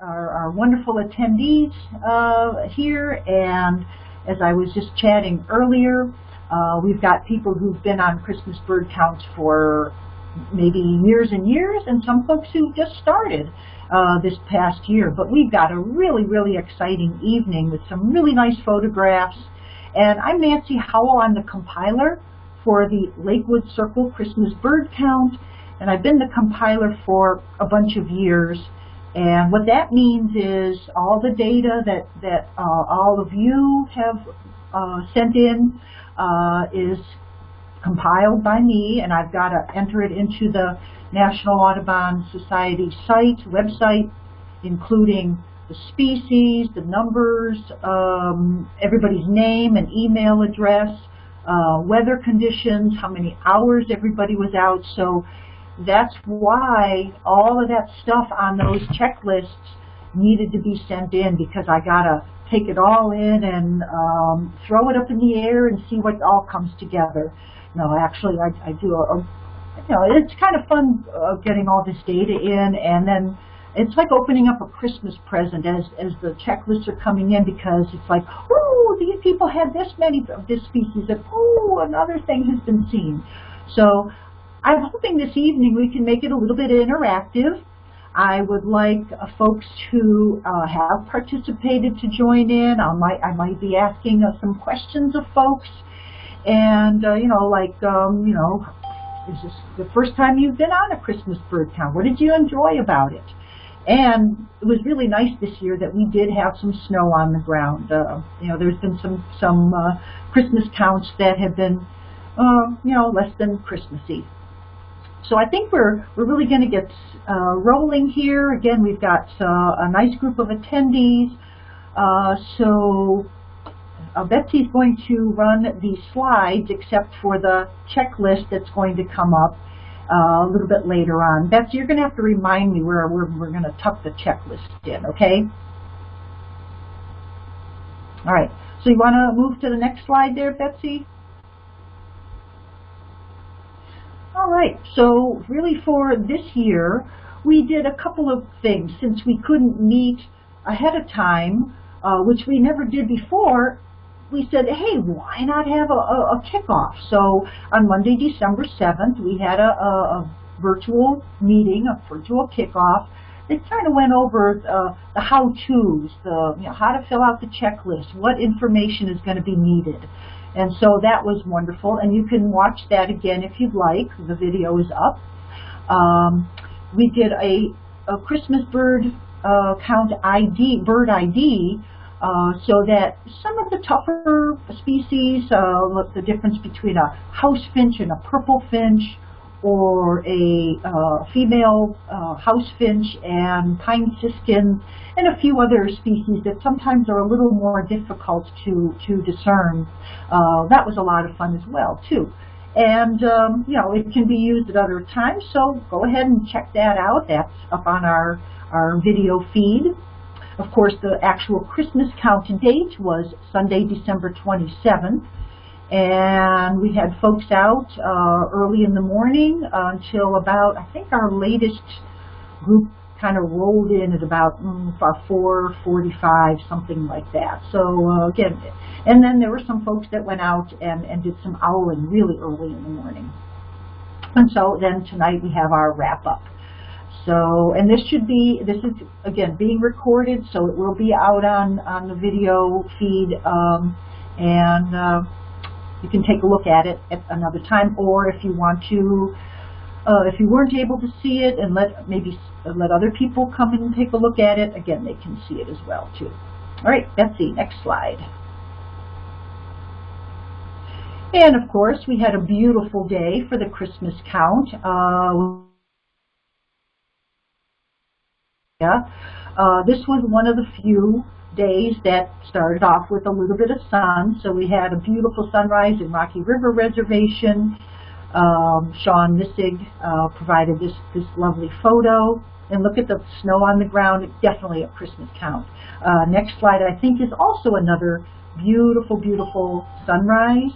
our, our wonderful attendees uh, here, and as I was just chatting earlier, uh, we've got people who've been on Christmas bird counts for maybe years and years, and some folks who just started uh, this past year. But we've got a really, really exciting evening with some really nice photographs. And I'm Nancy Howell. I'm the compiler for the Lakewood Circle Christmas bird count, and I've been the compiler for a bunch of years. And what that means is all the data that, that uh, all of you have uh, sent in uh, is compiled by me, and I've got to enter it into the National Audubon Society site, website, including the species, the numbers, um, everybody's name and email address, uh, weather conditions, how many hours everybody was out. So that's why all of that stuff on those checklists needed to be sent in because I got to take it all in and um, throw it up in the air and see what all comes together. No, actually, I, I do a, a, you know, it's kind of fun uh, getting all this data in and then it's like opening up a Christmas present as, as the checklists are coming in because it's like, oh, these people had this many of this species and oh, another thing has been seen. So I'm hoping this evening we can make it a little bit interactive. I would like uh, folks who uh, have participated to join in. I might, I might be asking uh, some questions of folks. And, uh, you know, like, um, you know, is this the first time you've been on a Christmas bird count? What did you enjoy about it? And it was really nice this year that we did have some snow on the ground. Uh, you know, there's been some some uh, Christmas counts that have been, uh, you know, less than Christmassy. So I think we're we're really going to get uh, rolling here. Again, we've got uh, a nice group of attendees. Uh, so uh, Betsy's going to run the slides except for the checklist that's going to come up uh, a little bit later on. Betsy, you're going to have to remind me where we're, we're going to tuck the checklist in, okay? All right, so you want to move to the next slide there, Betsy? All right, so really for this year, we did a couple of things. Since we couldn't meet ahead of time, uh, which we never did before, we said, hey, why not have a, a, a kickoff? So on Monday, December 7th, we had a, a, virtual meeting, a virtual kickoff. They kind of went over uh, the how-tos, the you know, how to fill out the checklist, what information is going to be needed. And so that was wonderful. And you can watch that again if you'd like. The video is up. Um, we did a, a Christmas bird uh, count ID, bird ID, uh, so that some of the tougher species, uh, the difference between a house finch and a purple finch, or a uh, female uh, house finch and pine siskin, and a few other species that sometimes are a little more difficult to, to discern. Uh, that was a lot of fun as well, too. And, um, you know, it can be used at other times, so go ahead and check that out. That's up on our, our video feed. Of course, the actual Christmas count date was Sunday, December 27th. And we had folks out uh, early in the morning until about, I think our latest group kind of rolled in at about mm, 4.45, something like that. So uh, again, and then there were some folks that went out and, and did some owling really early in the morning. And so then tonight we have our wrap up. So, and this should be, this is, again, being recorded, so it will be out on, on the video feed, um, and uh, you can take a look at it at another time, or if you want to, uh, if you weren't able to see it and let maybe let other people come and take a look at it, again, they can see it as well, too. All right, Betsy, next slide. And of course, we had a beautiful day for the Christmas count. Uh, uh, this was one of the few days that started off with a little bit of sun. So we had a beautiful sunrise in Rocky River Reservation. Um, Sean Missig uh, provided this, this lovely photo. And look at the snow on the ground, definitely a Christmas count. Uh, next slide, I think, is also another beautiful, beautiful sunrise.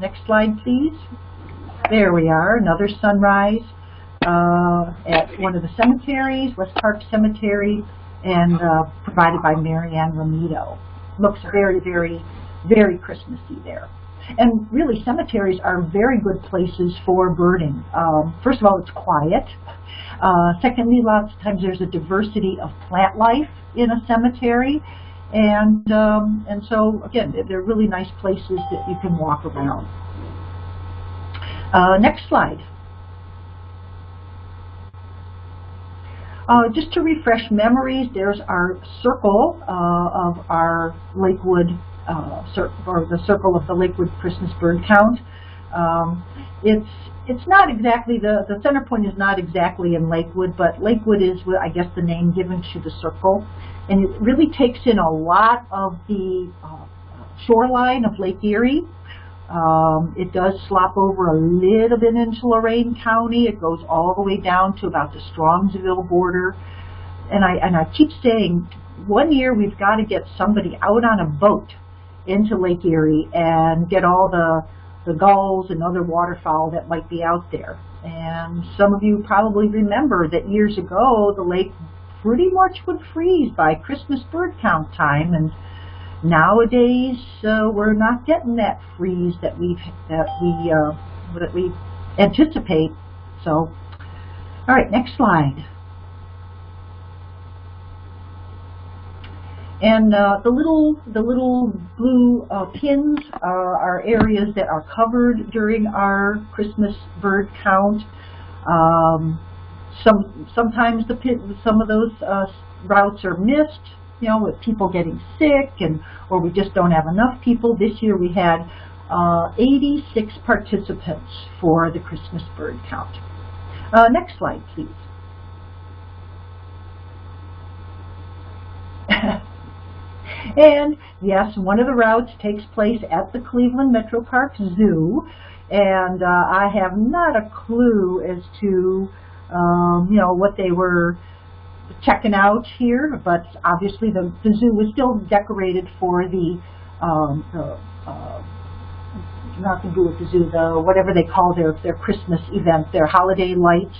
Next slide, please. There we are, another sunrise uh, at one of the cemeteries, West Park Cemetery. And uh, provided by Marianne Ramito. Looks very, very, very Christmassy there. And really, cemeteries are very good places for birding. Um, first of all, it's quiet. Uh, secondly, lots of times there's a diversity of plant life in a cemetery. And, um, and so, again, they're really nice places that you can walk around. Uh, next slide. Uh, just to refresh memories, there's our circle uh, of our Lakewood, uh, or the circle of the Lakewood Christmas bird count. Um, it's it's not exactly the the center point is not exactly in Lakewood, but Lakewood is, I guess, the name given to the circle, and it really takes in a lot of the uh, shoreline of Lake Erie. Um, it does slop over a little bit into Lorain County. It goes all the way down to about the Strongsville border. And I, and I keep saying, one year we've got to get somebody out on a boat into Lake Erie and get all the, the gulls and other waterfowl that might be out there. And some of you probably remember that years ago the lake pretty much would freeze by Christmas bird count time. and Nowadays, uh, we're not getting that freeze that we that we uh, that we anticipate. So, all right, next slide. And uh, the little the little blue uh, pins are, are areas that are covered during our Christmas bird count. Um, some sometimes the pin, some of those uh, routes are missed you know, with people getting sick and or we just don't have enough people. This year we had uh, 86 participants for the Christmas bird count. Uh, next slide, please. and yes, one of the routes takes place at the Cleveland Metro Park Zoo, and uh, I have not a clue as to um, you know what they were checking out here, but obviously the, the zoo was still decorated for the, um, the uh, nothing to do the zoo, the whatever they call their their Christmas event, their holiday lights,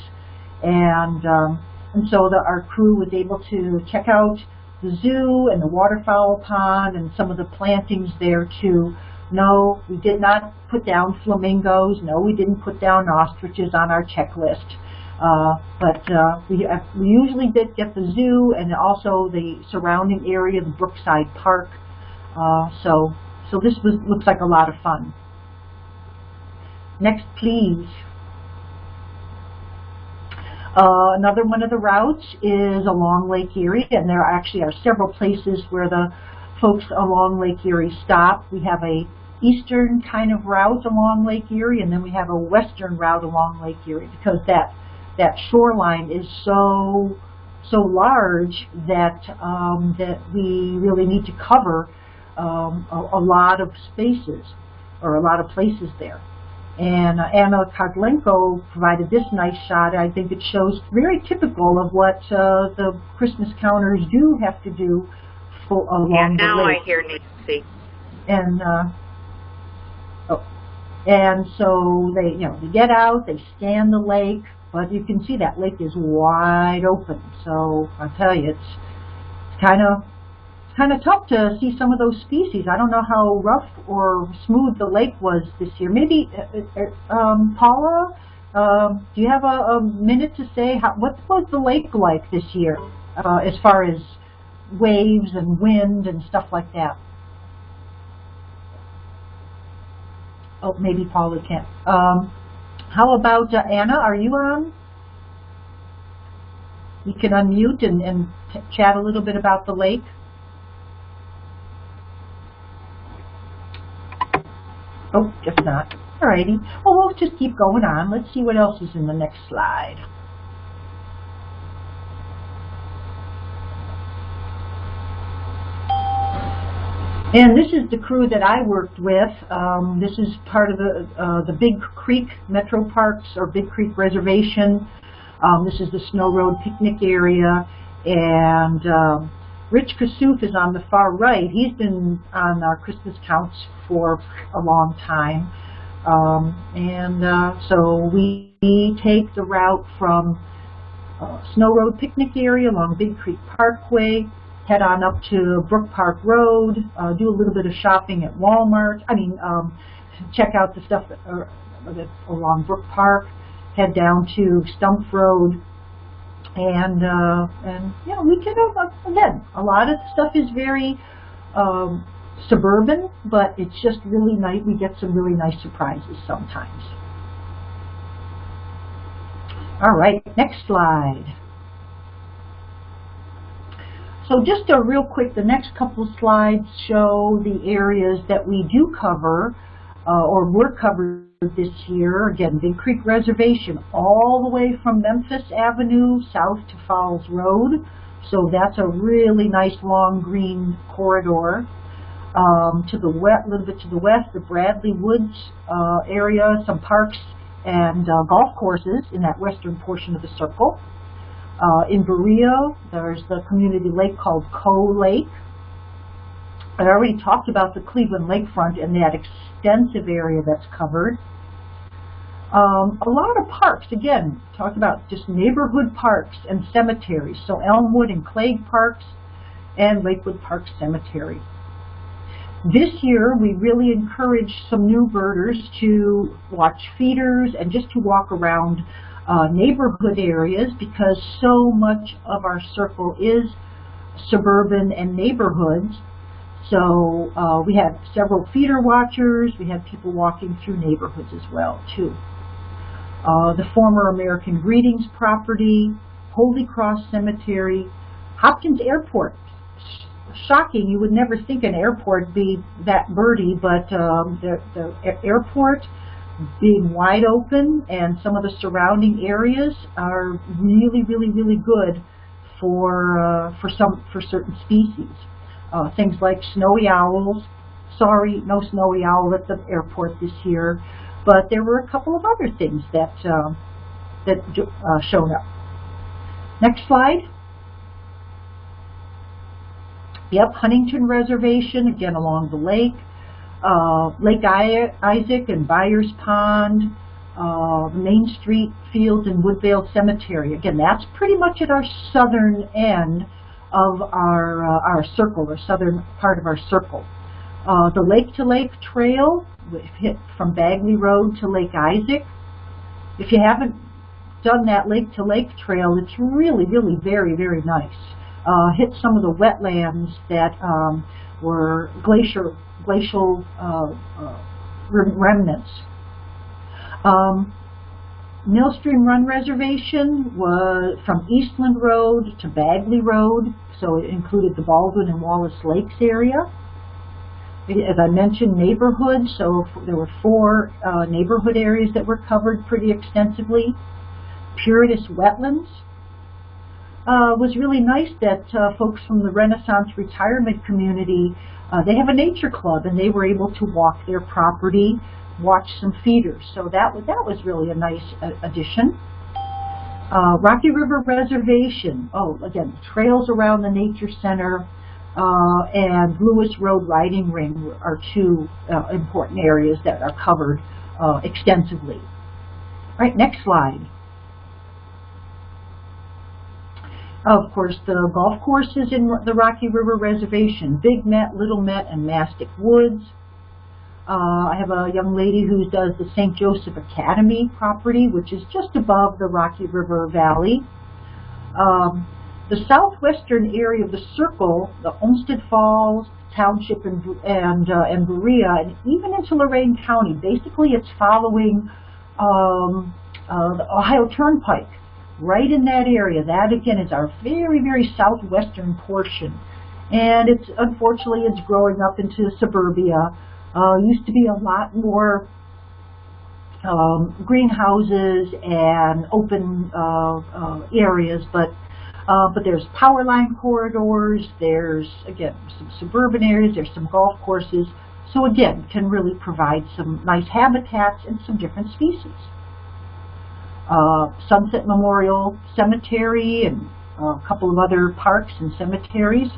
and um, and so the, our crew was able to check out the zoo and the waterfowl pond and some of the plantings there too. No, we did not put down flamingos. No, we didn't put down ostriches on our checklist. Uh, but uh, we, uh, we usually did get the zoo and also the surrounding area, the Brookside Park. Uh, so, so this was, looks like a lot of fun. Next, please. Uh, another one of the routes is along Lake Erie, and there actually are several places where the folks along Lake Erie stop. We have a eastern kind of route along Lake Erie, and then we have a western route along Lake Erie because that that shoreline is so so large that um, that we really need to cover um, a, a, lot of spaces or a lot of places there. And uh, Anna Kozlenko provided this nice shot. I think it shows very typical of what uh, the Christmas counters do have to do for, along yeah, now the lake. I hear Nancy. And uh, oh, and so they, you know, they get out, they scan the lake, but you can see that lake is wide open. So I tell you, it's kind of kind of tough to see some of those species. I don't know how rough or smooth the lake was this year. Maybe, uh, uh, um, Paula, um, do you have a, a, minute to say how, what was the lake like this year uh, as far as waves and wind and stuff like that? Oh, maybe Paula can't. Um, how about uh, Anna? Are you on? You can unmute and, and chat a little bit about the lake. Oh, just not. Alrighty. Well, we'll just keep going on. Let's see what else is in the next slide. And this is the crew that I worked with. Um, this is part of the, uh, the Big Creek Metro Parks or Big Creek Reservation. Um, this is the Snow Road picnic area. And um, Rich Kasuf is on the far right. He's been on our Christmas counts for a long time. Um, and uh, so we take the route from uh, Snow Road picnic area along Big Creek Parkway, head on up to Brook Park Road, uh, do a little bit of shopping at Walmart, I mean, um, check out the stuff that, uh, that's along Brook Park, head down to Stumph Road, and, uh, and you know, we can, uh, again, a lot of the stuff is very um, suburban, but it's just really nice, we get some really nice surprises sometimes. All right, next slide. So just a real quick, the next couple slides show the areas that we do cover uh, or were covered this year. Again, Big Creek Reservation all the way from Memphis Avenue south to Falls Road. So that's a really nice long green corridor. Um, to the west, a little bit to the west, the Bradley Woods uh, area, some parks and uh, golf courses in that western portion of the circle. Uh, in Berea, there's the community lake called Coe Lake. I already talked about the Cleveland Lakefront and that extensive area that's covered. Um, a lot of parks, again, talk about just neighborhood parks and cemeteries. So Elmwood and Clague Parks and Lakewood Park Cemetery. This year, we really encourage some new birders to watch feeders and just to walk around uh, neighborhood areas because so much of our circle is suburban and neighborhoods. So uh, we have several feeder watchers. We have people walking through neighborhoods as well, too. Uh, the former American Greetings property, Holy Cross Cemetery, Hopkins Airport. Shocking, you would never think an airport be that birdy, but um, the, the airport being wide open and some of the surrounding areas are really, really, really good for uh, for some for certain species. Uh, things like snowy owls. Sorry, no snowy owl at the airport this year, but there were a couple of other things that uh, that showed up. Next slide. Yep, Huntington Reservation, again along the lake uh, Lake Isaac and Byers Pond, uh, Main Street Fields and Woodvale Cemetery. Again, that's pretty much at our southern end of our uh, our circle, or southern part of our circle. Uh, the Lake to Lake Trail, hit from Bagley Road to Lake Isaac. If you haven't done that Lake to Lake Trail, it's really, really very, very nice. Uh, hit some of the wetlands that um, were glacier glacial uh, uh, remnants. Um, Millstream Run Reservation was from Eastland Road to Bagley Road, so it included the Baldwin and Wallace Lakes area. As I mentioned, neighborhoods, so there were four uh, neighborhood areas that were covered pretty extensively. Puritas Wetlands, uh, was really nice that uh, folks from the Renaissance retirement community uh, they have a nature club, and they were able to walk their property, watch some feeders. So that that was really a nice addition. Uh, Rocky River Reservation. Oh, again, trails around the Nature Center uh, and Lewis Road Riding Ring are two uh, important areas that are covered uh, extensively. All right, next slide. Of course, the golf courses in the Rocky River Reservation, Big Met, Little Met, and Mastick Woods. Uh, I have a young lady who does the St. Joseph Academy property, which is just above the Rocky River Valley. Um, the southwestern area of the circle, the Olmsted Falls, Township, and, and, uh, and Berea, and even into Lorain County, basically it's following um, uh, the Ohio Turnpike right in that area. That again is our very, very southwestern portion. And it's unfortunately it's growing up into suburbia. Uh, used to be a lot more um, greenhouses and open uh, uh, areas, but uh, but there's power line corridors. There's again some suburban areas. There's some golf courses. So again, can really provide some nice habitats and some different species uh, Sunset Memorial Cemetery and a couple of other parks and cemeteries.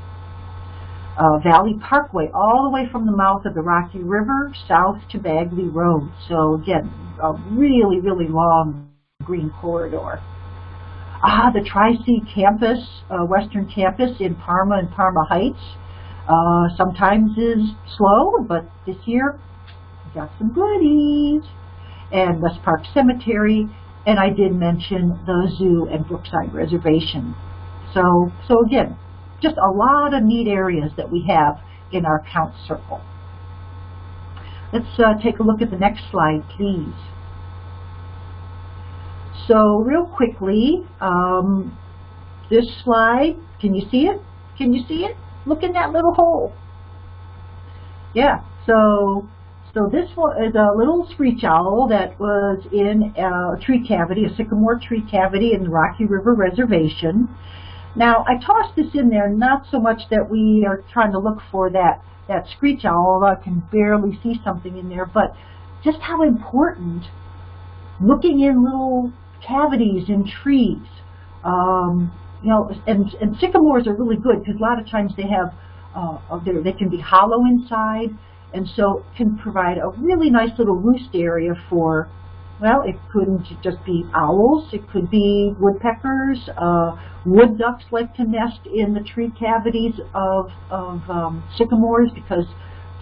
Uh, Valley Parkway, all the way from the mouth of the Rocky River south to Bagley Road. So again, a really, really long green corridor. Ah, the Tri-C campus, uh, Western campus in Parma and Parma Heights, uh, sometimes is slow, but this year got some goodies. And West Park Cemetery, and I did mention the zoo and Brookside Reservation. So, so again, just a lot of neat areas that we have in our count circle. Let's uh, take a look at the next slide, please. So real quickly, um, this slide, can you see it? Can you see it? Look in that little hole. Yeah, so so this is a little screech owl that was in a tree cavity, a sycamore tree cavity in the Rocky River Reservation. Now, I tossed this in there not so much that we are trying to look for that, that screech owl, I can barely see something in there, but just how important looking in little cavities in trees. Um, you know, and, and sycamores are really good because a lot of times they have, uh, they can be hollow inside, and so can provide a really nice little roost area for, well, it couldn't just be owls, it could be woodpeckers, uh, wood ducks like to nest in the tree cavities of, of um, sycamores because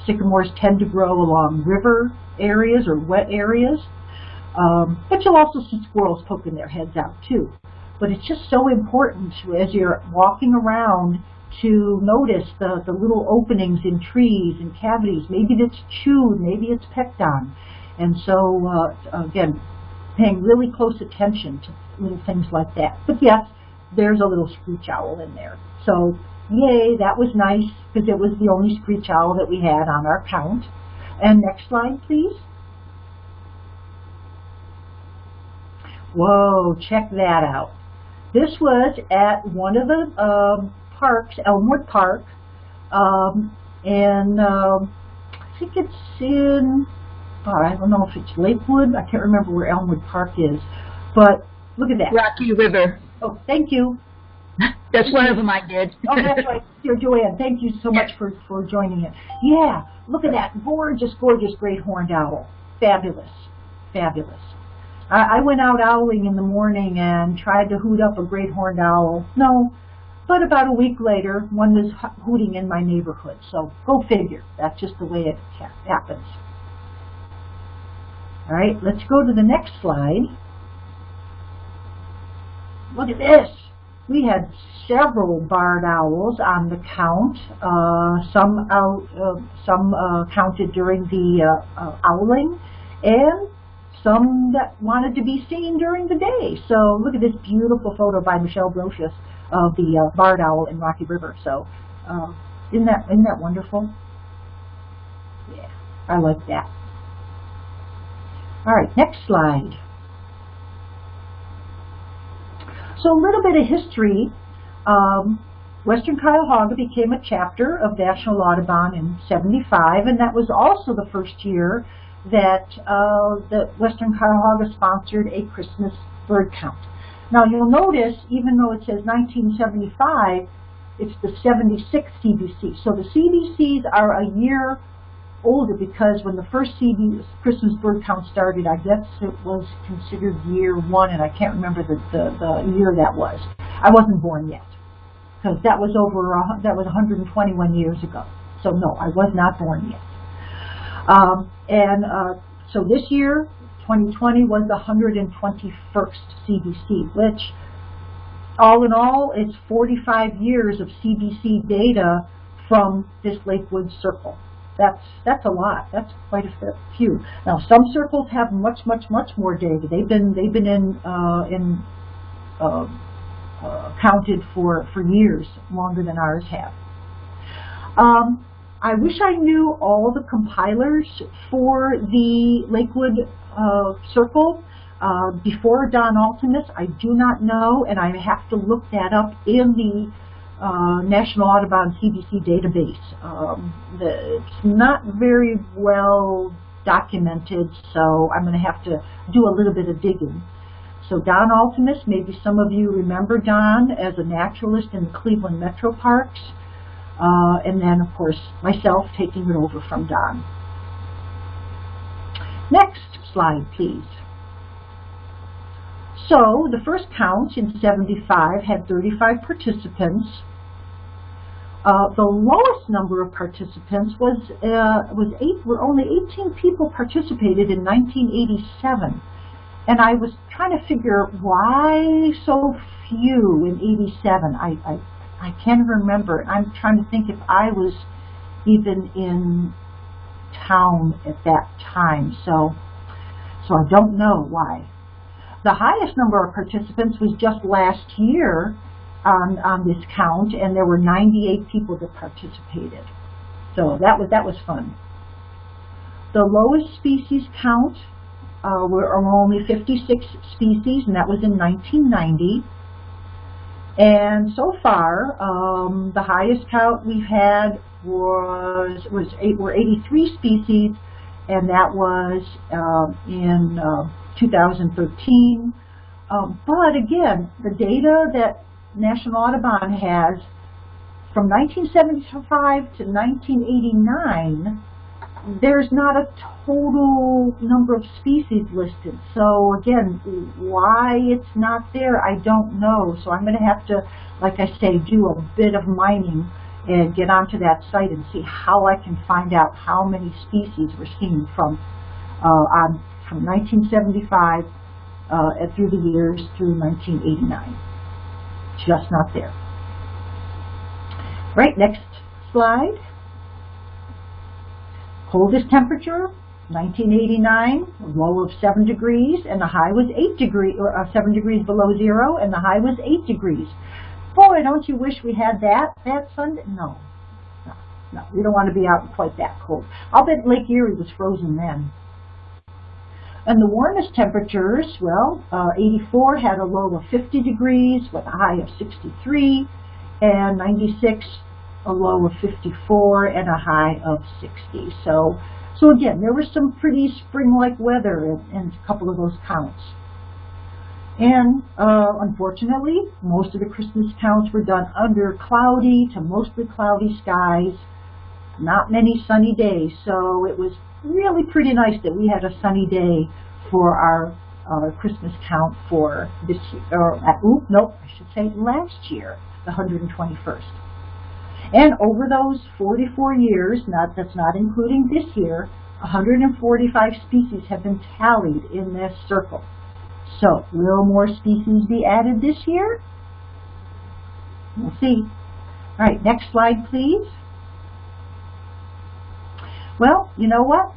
sycamores tend to grow along river areas or wet areas. Um, but you'll also see squirrels poking their heads out too. But it's just so important as you're walking around to notice the, the little openings in trees and cavities. Maybe it's chewed, maybe it's pecked on. And so, uh, again, paying really close attention to little things like that. But yes, there's a little screech owl in there. So, yay, that was nice because it was the only screech owl that we had on our count. And next slide, please. Whoa, check that out. This was at one of the um, parks, Elmwood Park, um, and um, I think it's in, oh, I don't know if it's Lakewood, I can't remember where Elmwood Park is, but look at that. Rocky River. Oh, thank you. That's one of them I did. oh, that's right. Dear Joanne, thank you so much for, for joining it. Yeah, look at that gorgeous, gorgeous great horned owl. Fabulous, fabulous. I, I went out owling in the morning and tried to hoot up a great horned owl. No, but about a week later, one was hooting in my neighborhood. So go figure. That's just the way it happens. All right, let's go to the next slide. Look at this. We had several barred owls on the count. Uh, some out, uh, some uh, counted during the uh, uh, owling, and some that wanted to be seen during the day. So look at this beautiful photo by Michelle Brocious of the uh, barred owl in Rocky River. So uh, isn't that isn't that wonderful? Yeah, I like that. All right, next slide. So a little bit of history. Um, Western Cuyahoga became a chapter of National Audubon in 75, and that was also the first year that uh, the Western Cuyahoga sponsored a Christmas bird count. Now you'll notice, even though it says 1975, it's the 76 CBC. So the CBCs are a year older because when the first CB, Christmas bird count started, I guess it was considered year one, and I can't remember the, the, the year that was. I wasn't born yet because that was over, uh, that was 121 years ago. So no, I was not born yet. Um, and uh, so this year, 2020 was the 121st CBC, which all in all is 45 years of CBC data from this Lakewood circle. That's that's a lot. That's quite a few. Now some circles have much much much more data. They've been they've been in uh, in uh, uh, counted for for years longer than ours have. Um, I wish I knew all the compilers for the Lakewood uh, circle uh, before Don Altimus. I do not know, and I have to look that up in the uh, National Audubon CBC database. Um, the, it's not very well documented, so I'm going to have to do a little bit of digging. So Don Altimus, maybe some of you remember Don as a naturalist in the Cleveland Metro Parks. Uh, and then, of course, myself taking it over from Don. Next slide, please. So the first count in 75 had 35 participants. Uh, the lowest number of participants was uh, was eight. Were only 18 people participated in 1987, and I was trying to figure why so few in 87. I I, I can't remember. I'm trying to think if I was even in town at that time. So so I don't know why. The highest number of participants was just last year on, on this count, and there were 98 people that participated. So that was, that was fun. The lowest species count uh, were only 56 species, and that was in 1990. And so far, um, the highest count we've had was was eight, were 83 species, and that was uh, in uh, 2013. Um, but again, the data that National Audubon has from 1975 to 1989, there's not a total number of species listed. So again, why it's not there, I don't know. So I'm going to have to, like I say, do a bit of mining and get onto that site and see how I can find out how many species were seen from uh, on from 1975 uh, through the years through 1989. Just not there. Right, next slide. Coldest temperature, 1989, a low of 7 degrees, and the high was 8 degrees, or uh, 7 degrees below zero, and the high was 8 degrees. Boy, don't you wish we had that that Sunday? No, no, no. We don't want to be out quite that cold. I'll bet Lake Erie was frozen then. And the warmest temperatures, well, uh, 84 had a low of 50 degrees with a high of 63, and 96 a low of 54 and a high of 60. So, so again, there was some pretty spring-like weather in, in, a couple of those counts. And uh, unfortunately, most of the Christmas counts were done under cloudy to mostly cloudy skies, not many sunny days. So it was really pretty nice that we had a sunny day for our uh, Christmas count for this year, or uh, oop, nope, I should say last year, the 121st. And over those 44 years, not that's not including this year, 145 species have been tallied in this circle. So, will more species be added this year? We'll see. All right, next slide, please. Well, you know what?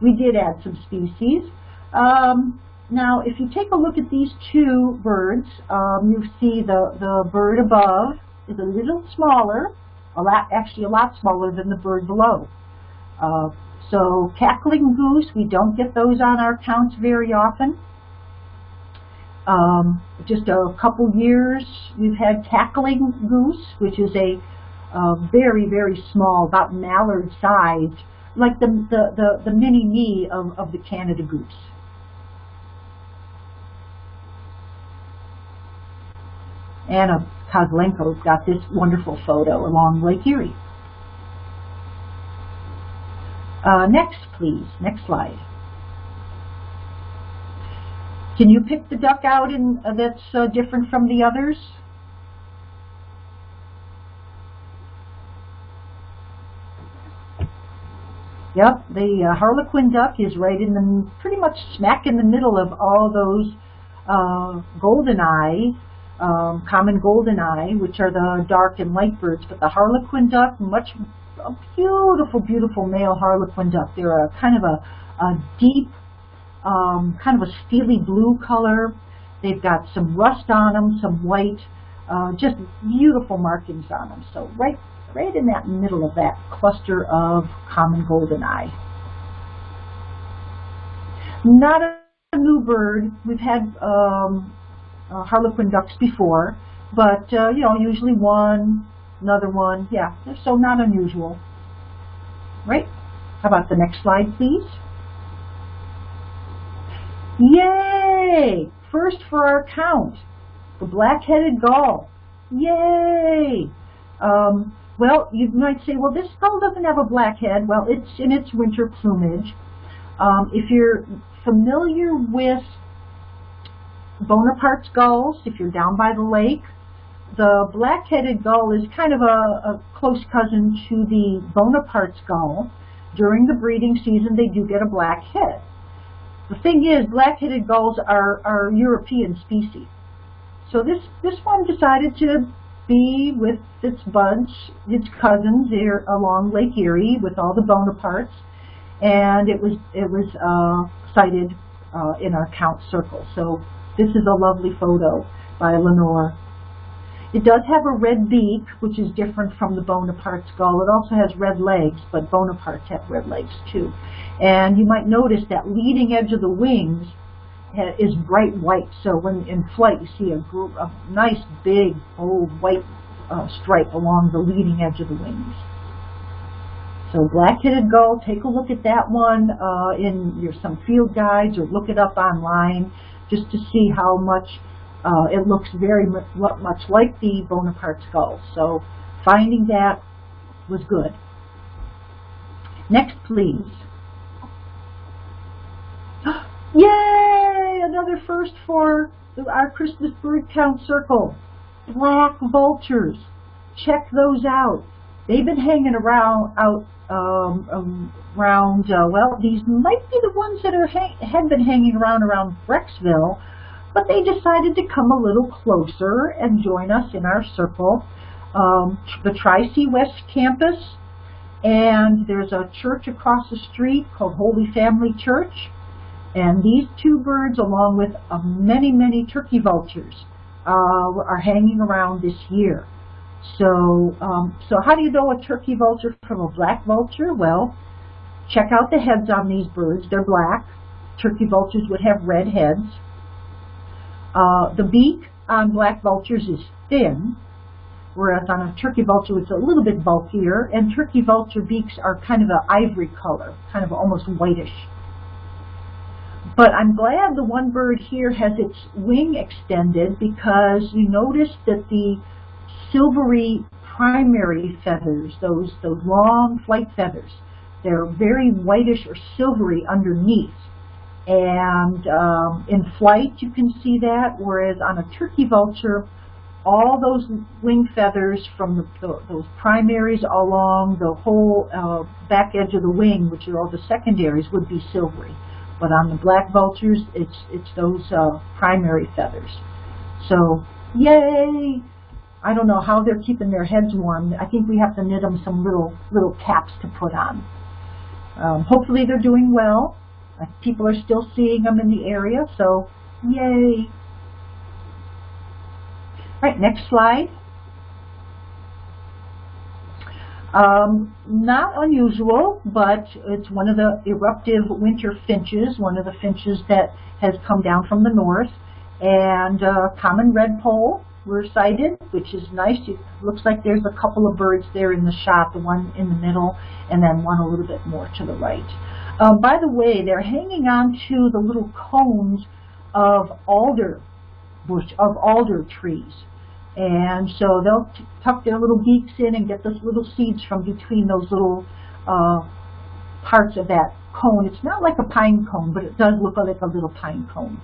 We did add some species. Um, now, if you take a look at these two birds, um, you see the, the bird above is a little smaller, a lot, actually a lot smaller than the bird below. Uh, so cackling goose, we don't get those on our counts very often. Um, just a couple years, we've had cackling goose, which is a uh, very, very small, about mallard sized, like the, the, the, the mini me of, of the Canada goose. Anna Kozlenko's got this wonderful photo along Lake Erie. Uh, next, please. Next slide. Can you pick the duck out in, uh, that's uh, different from the others? Yep, the uh, harlequin duck is right in the, pretty much smack in the middle of all those uh, goldeneyes um, common goldeneye, which are the dark and light birds, but the harlequin duck, much a beautiful, beautiful male harlequin duck. They're a kind of a, a deep, um, kind of a steely blue color. They've got some rust on them, some white, uh, just beautiful markings on them. So right, right in that middle of that cluster of common goldeneye. Not a new bird. We've had um, uh, harlequin ducks before, but uh, you know, usually one, another one, yeah, so not unusual. Right? How about the next slide, please? Yay! First for our count, the black-headed gull. Yay! Um, well, you might say, well, this gull doesn't have a black head. Well, it's in its winter plumage. Um, if you're familiar with Bonaparte's gulls, if you're down by the lake. The black-headed gull is kind of a, a close cousin to the Bonaparte's gull. During the breeding season, they do get a black head. The thing is, black-headed gulls are, are European species. So this, this one decided to be with its buds, its cousins there along Lake Erie with all the Bonapartes, and it was it was uh, sighted uh, in our count circle. So this is a lovely photo by Lenore. It does have a red beak, which is different from the Bonaparte's gull. It also has red legs, but Bonapartes have red legs too. And you might notice that leading edge of the wings is bright white. So when in flight you see a, a nice big bold white uh, stripe along the leading edge of the wings. So black-headed gull, take a look at that one uh, in your some field guides or look it up online just to see how much uh, it looks very much like the Bonaparte's gull. So finding that was good. Next, please. Yay! Another first for our Christmas bird count circle. Black vultures. Check those out. They've been hanging around out um, um, around. Uh, well, these might be the ones that are had been hanging around around Brecksville, but they decided to come a little closer and join us in our circle. Um, the Tri-C West campus, and there's a church across the street called Holy Family Church. And these two birds, along with uh, many, many turkey vultures, uh, are hanging around this year. So, um, so how do you know a turkey vulture from a black vulture? Well, check out the heads on these birds. They're black. Turkey vultures would have red heads. Uh, the beak on black vultures is thin, whereas on a turkey vulture it's a little bit bulkier, and turkey vulture beaks are kind of an ivory color, kind of almost whitish. But I'm glad the one bird here has its wing extended because you notice that the silvery primary feathers, those, those long flight feathers, they're very whitish or silvery underneath. And um, in flight you can see that, whereas on a turkey vulture, all those wing feathers from the, the, those primaries along the whole uh, back edge of the wing, which are all the secondaries, would be silvery. But on the black vultures, it's it's those uh, primary feathers. So, yay! I don't know how they're keeping their heads warm. I think we have to knit them some little little caps to put on. Um, hopefully they're doing well. People are still seeing them in the area, so yay! All right, next slide. Um, not unusual, but it's one of the eruptive winter finches, one of the finches that has come down from the north. And uh, common redpoll were sighted, which is nice. It looks like there's a couple of birds there in the shot, the one in the middle and then one a little bit more to the right. Um, by the way, they're hanging on to the little cones of alder bush, of alder trees. And so they'll tuck their little beaks in and get those little seeds from between those little uh, parts of that cone. It's not like a pine cone, but it does look like a little pine cone.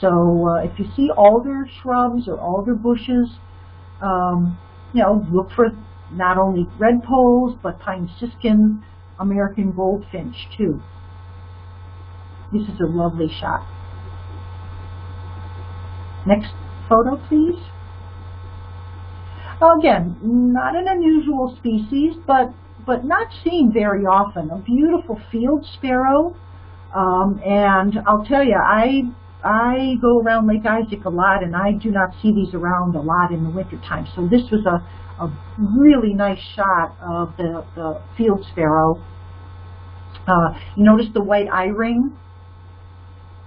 So uh, if you see alder shrubs or alder bushes, um, you know, look for not only redpolls, but pine siskin, American goldfinch too. This is a lovely shot. Next photo, please. Again, not an unusual species, but but not seen very often. A beautiful field sparrow, um, and I'll tell you, I I go around Lake Isaac a lot, and I do not see these around a lot in the wintertime. So this was a, a really nice shot of the, the field sparrow. Uh, you notice the white eye ring,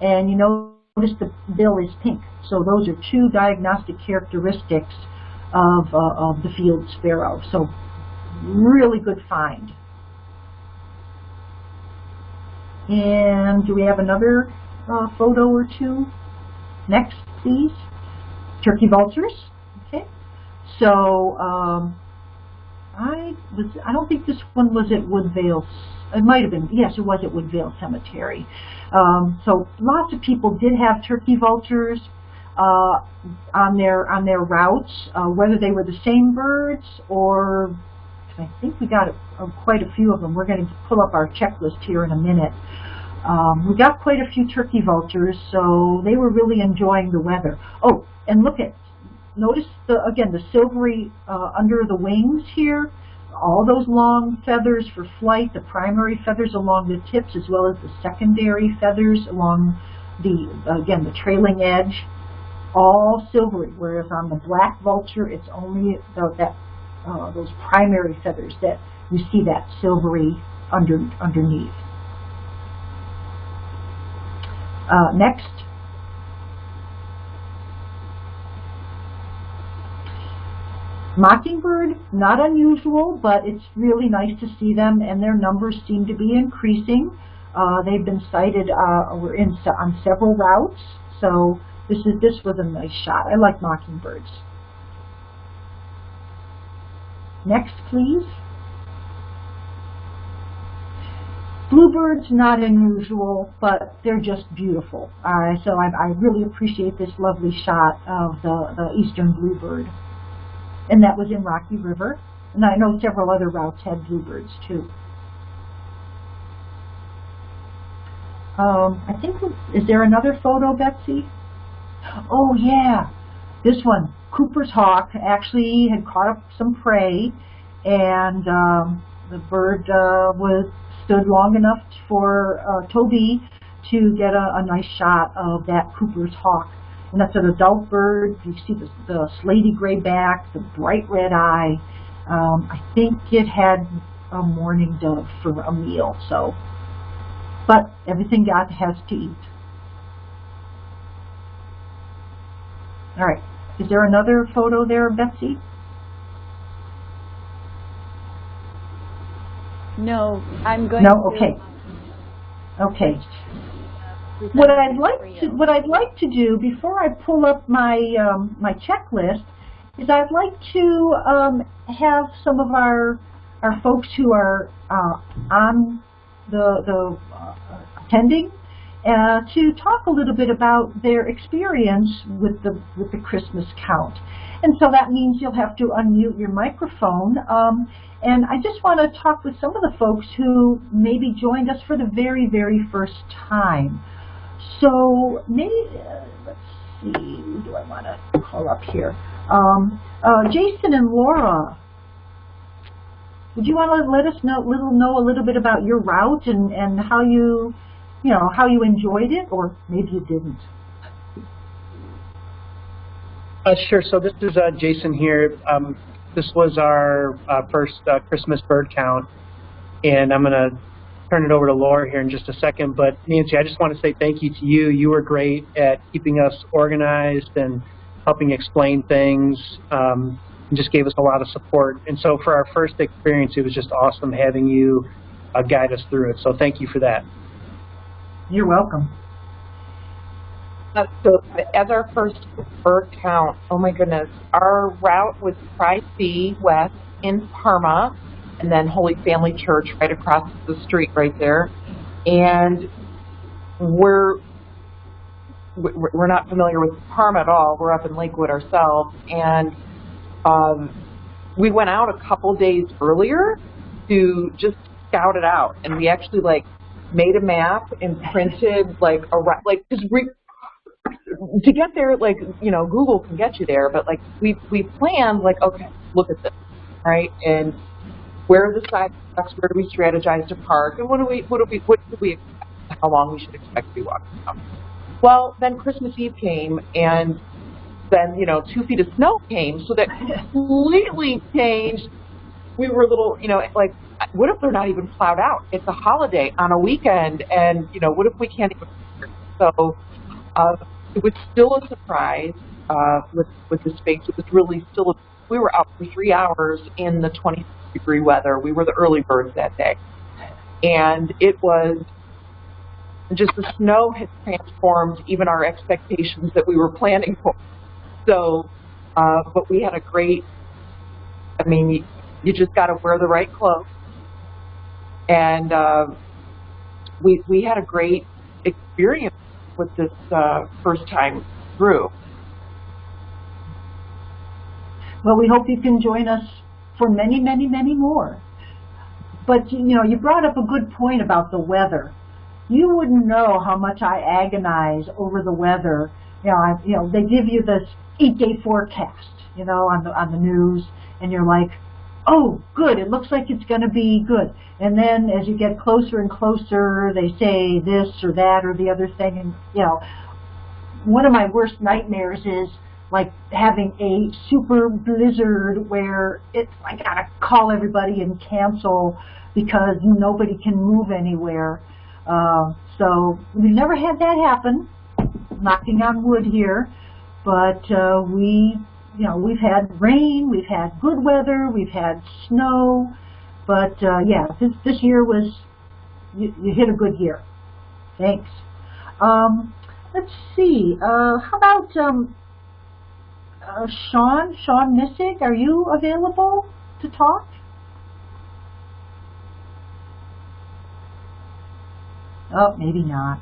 and you notice the bill is pink. So those are two diagnostic characteristics of, uh, of the field sparrow. So really good find. And do we have another uh, photo or two? Next, please. Turkey vultures. So um, I was. I don't think this one was at Woodvale. It might have been. Yes, it was at Woodvale Cemetery. Um, so lots of people did have turkey vultures. uh, on their on their routes, uh, whether they were the same birds or I think we got a, a, quite a few of them. We're going to pull up our checklist here in a minute. Um, we got quite a few turkey vultures, so they were really enjoying the weather. Oh, and look at, notice the again the silvery uh, under the wings here. All those long feathers for flight, the primary feathers along the tips, as well as the secondary feathers along the again the trailing edge, all silvery. Whereas on the black vulture, it's only the, that uh, those primary feathers that you see that silvery under underneath. Uh, next. Mockingbird, not unusual, but it's really nice to see them, and their numbers seem to be increasing. Uh, they've been sighted uh, in on several routes, so this is this was a nice shot. I like mockingbirds. Next, please. Bluebirds, not unusual, but they're just beautiful. Uh, so I, I, really appreciate this lovely shot of the, the eastern bluebird. And that was in Rocky River. And I know several other routes had bluebirds too. Um, I think, is there another photo, Betsy? Oh yeah, this one. Cooper's hawk actually had caught up some prey and um, the bird uh, was stood long enough for uh, Toby to get a, a, nice shot of that Cooper's hawk. And that's an adult bird. You see the, the slatey gray back, the bright red eye. Um, I think it had a mourning dove for a meal. So, but everything God has to eat. All right. Is there another photo there, Betsy? No, I'm going no? to. Okay. Okay. What I'd like to what I'd like to do before I pull up my um, my checklist is I'd like to um, have some of our our folks who are uh, on the the uh, attending uh, to talk a little bit about their experience with the with the Christmas count. And so that means you'll have to unmute your microphone. Um, and I just want to talk with some of the folks who maybe joined us for the very, very first time. So maybe, uh, let's see, who do I want to call up here? Um, uh, Jason and Laura, would you want to let us know, little, know a little bit about your route and, and how you, you know, how you enjoyed it, or maybe you didn't? Uh, sure. So this is uh, Jason here. Um, this was our uh, first uh, Christmas bird count, and I'm going to turn it over to Laura here in just a second. But Nancy, I just want to say thank you to you. You were great at keeping us organized and helping explain things. Um, and just gave us a lot of support. And so for our first experience, it was just awesome having you uh, guide us through it. So thank you for that. You're welcome. Uh, so as our first bird count, oh my goodness, our route was Tri-C West in Parma, and then Holy Family Church right across the street right there. And we're we're not familiar with Parma at all. We're up in Lakewood ourselves, and um, we went out a couple days earlier to just scout it out, and we actually like made a map and printed like a like because we to get there, like, you know, Google can get you there, but like we we planned like, okay, look at this, right? And where are the sidewalks? Where do we strategize to park? And what do we what do we what do we expect? How long we should expect to be walking around? Well, then Christmas Eve came, and then you know two feet of snow came, so that completely changed. We were a little, you know, like, what if they're not even plowed out? It's a holiday on a weekend, and you know, what if we can't even? So. Uh, it was still a surprise uh, with with the space. It was really still. A, we were out for three hours in the 20 degree weather. We were the early birds that day, and it was just the snow had transformed even our expectations that we were planning for. So, uh, but we had a great. I mean, you, you just got to wear the right clothes, and uh, we we had a great experience with this uh, first time through. Well, we hope you can join us for many, many, many more. But, you know, you brought up a good point about the weather. You wouldn't know how much I agonize over the weather. You know, I, you know, they give you this eight-day forecast, you know, on the on the news, and you're like, oh, good, it looks like it's going to be good. And then as you get closer and closer, they say this or that or the other thing, and you know, one of my worst nightmares is like having a super blizzard where it's I gotta call everybody and cancel because nobody can move anywhere. Uh, so we've never had that happen. Knocking on wood here, but uh, we, you know, we've had rain, we've had good weather, we've had snow, but uh, yeah, this this year was you, you hit a good year. Thanks. Um, let's see. Uh, how about um, uh, Sean? Sean Missick, are you available to talk? Oh, maybe not.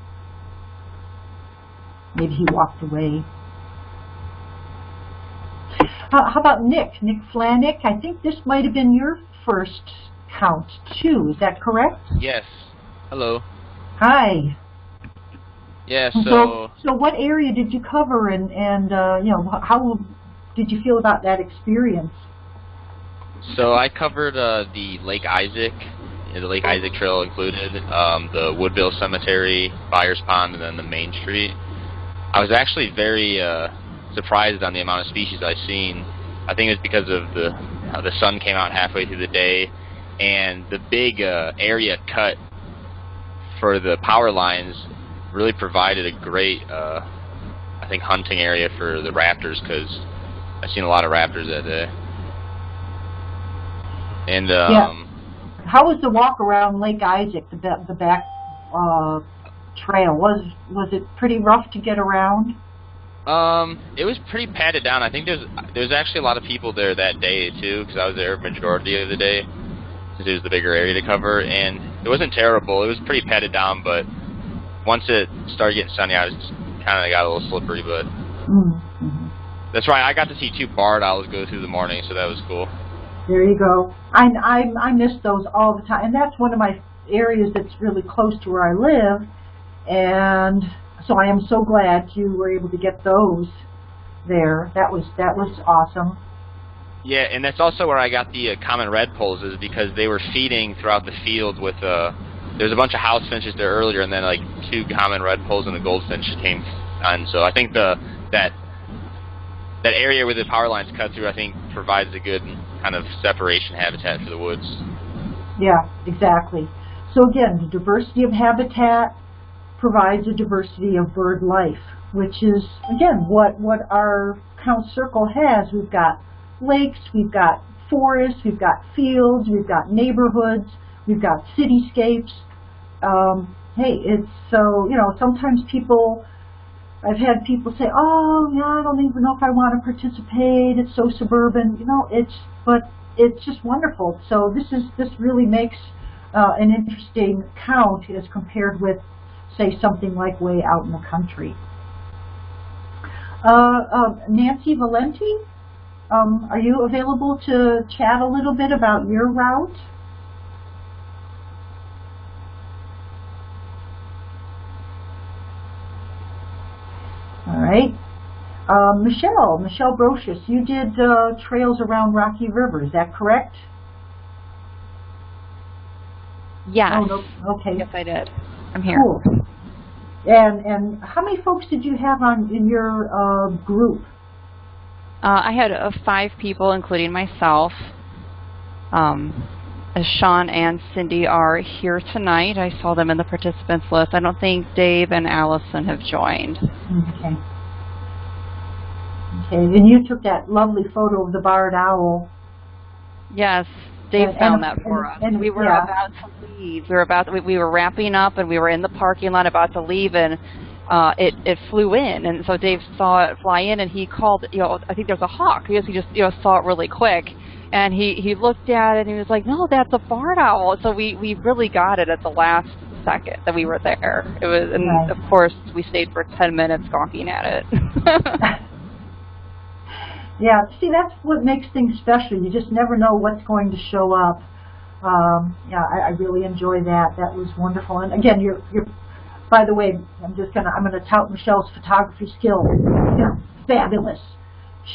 Maybe he walked away. How, how about Nick? Nick Flanick? I think this might have been your first count too. Is that correct? Yes. Hello. Hi. Yeah, So, so so what area did you cover, and and uh, you know how did you feel about that experience? so I covered uh, the Lake Isaac, the Lake Isaac Trail included, um, the Woodvale Cemetery, Byers Pond, and then the Main Street. I was actually very uh, surprised on the amount of species I've seen. I think it's because of the how the sun came out halfway through the day, and the big uh, area cut for the power lines really provided a great, uh, I think, hunting area for the raptors because I've seen a lot of raptors that day. And um, How was the walk around Lake Isaac, the the back uh, trail? Was was it pretty rough to get around? Um, it was pretty padded down. I think there's there's actually a lot of people there that day too, because I was there majority of the day, since it was the bigger area to cover, and it wasn't terrible. It was pretty padded down, but once it started getting sunny, I was kind of got a little slippery. But Mm-hmm. that's right. I got to see two barred owls go through the morning, so that was cool. There you go. I, I I miss those all the time, and that's one of my areas that's really close to where I live, and so I am so glad you were able to get those there. That was that was awesome. Yeah, and that's also where I got the uh, common redpolls is because they were feeding throughout the field with uh there's a bunch of house finches there earlier and then like two common redpolls and a goldfinch came on. So I think the that that area where the power lines cut through I think provides a good kind of separation habitat for the woods. Yeah, exactly. So again, the diversity of habitat provides a diversity of bird life, which is again what what our count circle has. We've got lakes, we've got forests, we've got fields, we've got neighborhoods, we've got cityscapes. Um, hey, it's so you know sometimes people. I've had people say, "Oh, yeah, I don't even know if I want to participate. It's so suburban." You know, it's but it's just wonderful. So this is this really makes uh, an interesting count as compared with, say, something like way out in the country. Uh, uh, Nancy Valenti, um, are you available to chat a little bit about your route? Right. Um, Michelle, Michelle Brocious, you did uh, trails around Rocky River, is that correct? Yes. Oh, no, okay. Yes, I did. I'm here. Cool. And and how many folks did you have on in your uh, group? Uh, I had uh, five people, including myself. Um, uh, Sean and Cindy are here tonight. I saw them in the participants list. I don't think Dave and Allison have joined. Okay. Okay, and you took that lovely photo of the barred owl. Yes, Dave And- found and- that for us. and- we were yeah. about to leave. We were about we, we were wrapping up, and we were in the parking lot about to leave, and uh, it it flew in, and so Dave saw it fly in, and he called. You know, I think there's a hawk because he just you know saw it really quick, and he he looked at it and he was like, no, that's a barred owl. So we we really got it at the last second that we were there. It was, and Right. of course we stayed for ten minutes gawking at it. Yeah, see, that's what makes things special. You just never know what's going to show up. Um, yeah, I, I really enjoy that. That was wonderful. And again, you're, you're. By the way, I'm just gonna, I'm gonna tout Michelle's photography skills. They're fabulous.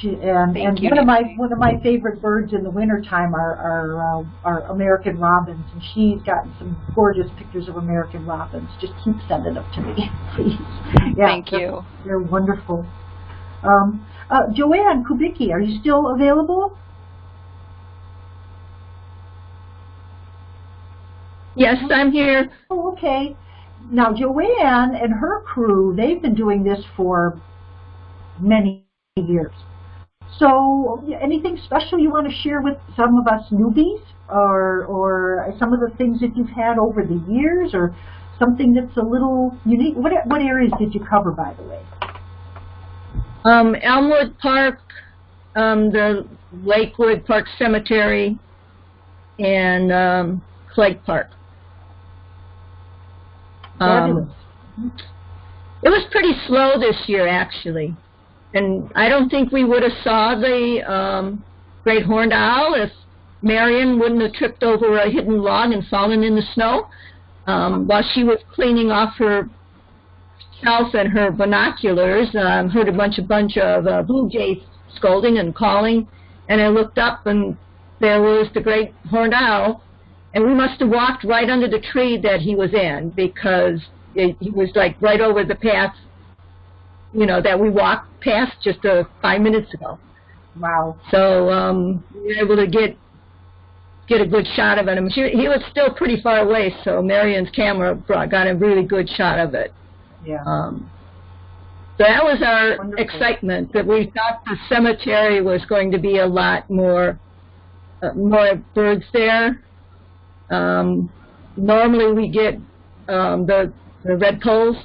She and Thank and you, one of my one of my favorite birds in the wintertime are are uh, are American robins, and she's gotten some gorgeous pictures of American robins. Just keep sending them to me, please. Yeah, Thank you. They're wonderful. Um, uh, Joanne Kubicki, are you still available? Yes, I'm here. Oh, okay. Now, Joanne and her crew, they've been doing this for many years. So, anything special you want to share with some of us newbies, or or some of the things that you've had over the years, or something that's a little unique? What what areas did you cover, by the way? Um, Elmwood Park, um, the Lakewood Park Cemetery, and um, Clegg Park. Um, it was pretty slow this year, actually, and I don't think we would have saw the um, great horned owl if Marion wouldn't have tripped over a hidden log and fallen in the snow um, while she was cleaning off her shelf and her binoculars. Um, heard a bunch of bunch of uh, blue jays scolding and calling, and I looked up and there was the great horned owl and we must have walked right under the tree that he was in because it, he was like right over the path, you know, that we walked past just uh, five minutes ago. Wow. So um, we were able to get get a good shot of him. She, he was still pretty far away, so Marion's camera brought, got a really good shot of it. Yeah. Um, so that was our Wonderful. excitement that we thought the cemetery was going to be a lot more uh, more birds there. Um, normally we get um, the the redpolls,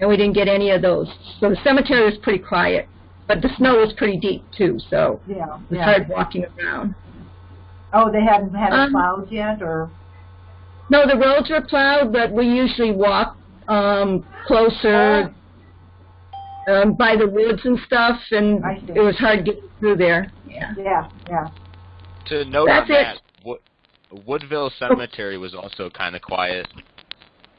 and we didn't get any of those. So the cemetery was pretty quiet, but the snow was pretty deep too, so yeah. it was yeah. hard walking around. Oh, they hadn't had Um, plowed yet, or No, the roads were plowed, but we usually walk um, closer um, by the woods and stuff, and it was hard getting through there. Yeah. yeah, yeah. To note That's on that, Wo- Woodvale Cemetery was also kind of quiet.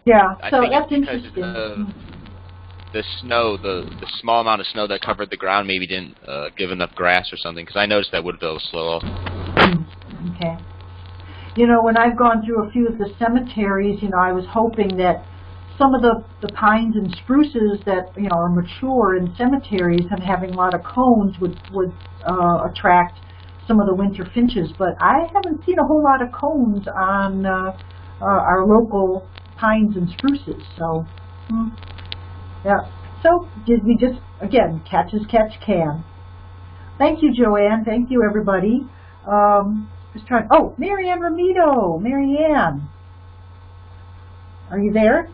Yeah, I so think that's it's because interesting. of the snow, the the small amount of snow that covered the ground maybe didn't uh, give enough grass or something. Because I noticed that Woodvale was slow. Okay. You know, when I've gone through a few of the cemeteries, you know, I was hoping that some of the, the pines and spruces that, you know, are mature in cemeteries and having a lot of cones would, would uh, attract some of the winter finches, but I haven't seen a whole lot of cones on uh, uh, our local pines and spruces, so, hmm. yeah. So, did we just, again, catch as catch can. Thank you, Joanne. Thank you, everybody. Um, just trying. Oh, Marianne Ramito. Marianne, are you there?